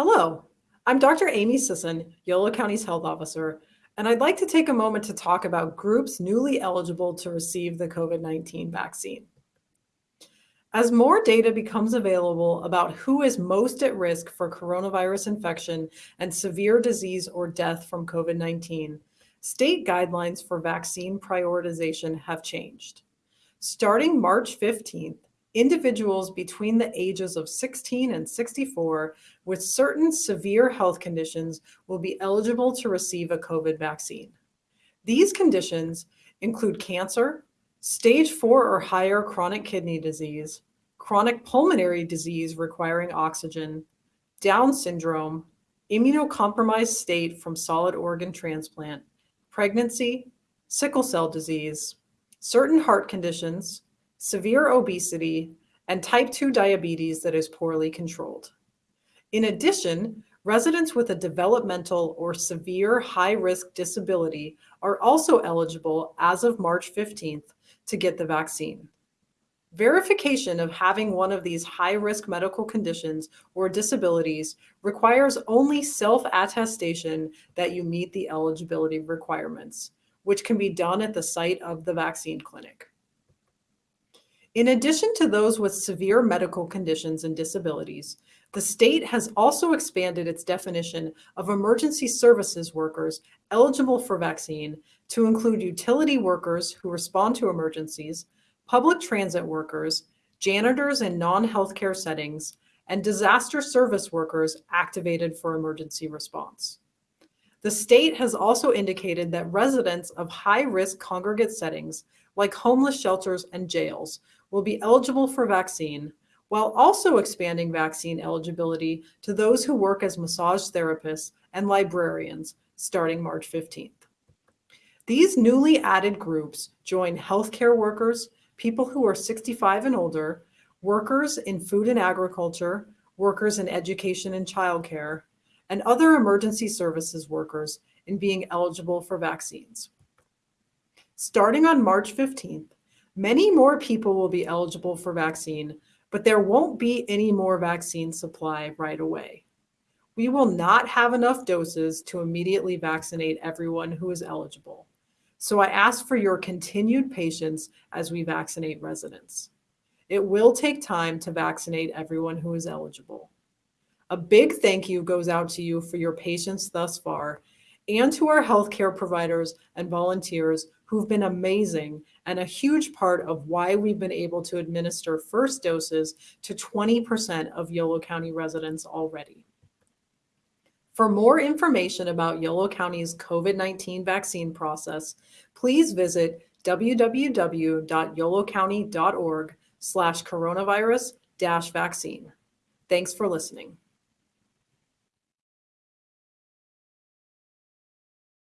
Hello, I'm Dr. Aimee Sisson, Yolo County's health officer, and I'd like to take a moment to talk about groups newly eligible to receive the COVID-19 vaccine. As more data becomes available about who is most at risk for coronavirus infection and severe disease or death from COVID-19, state guidelines for vaccine prioritization have changed. Starting March 15th, individuals between the ages of 16 and 64 with certain severe health conditions will be eligible to receive a COVID vaccine. These conditions include cancer, stage four or higher chronic kidney disease, chronic pulmonary disease requiring oxygen, Down syndrome, immunocompromised state from solid organ transplant, pregnancy, sickle cell disease, certain heart conditions, severe obesity, and type 2 diabetes that is poorly controlled. In addition, residents with a developmental or severe high-risk disability are also eligible as of March 15th to get the vaccine. Verification of having one of these high-risk medical conditions or disabilities requires only self-attestation that you meet the eligibility requirements, which can be done at the site of the vaccine clinic. In addition to those with severe medical conditions and disabilities, the state has also expanded its definition of emergency services workers eligible for vaccine to include utility workers who respond to emergencies, public transit workers, janitors in non-healthcare settings, and disaster service workers activated for emergency response. The state has also indicated that residents of high-risk congregate settings, like homeless shelters and jails, will be eligible for vaccine, while also expanding vaccine eligibility to those who work as massage therapists and librarians starting March 15th. These newly added groups join healthcare workers, people who are 65 and older, workers in food and agriculture, workers in education and childcare, and other emergency services workers in being eligible for vaccines. Starting on March 15th, Many more people will be eligible for vaccine, but there won't be any more vaccine supply right away. We will not have enough doses to immediately vaccinate everyone who is eligible. So I ask for your continued patience as we vaccinate residents. It will take time to vaccinate everyone who is eligible. A big thank you goes out to you for your patience thus far and to our healthcare providers and volunteers who've been amazing and a huge part of why we've been able to administer first doses to 20% of Yolo County residents already. For more information about Yolo County's COVID-19 vaccine process, please visit www.yolocounty.org slash coronavirus dash vaccine. Thanks for listening.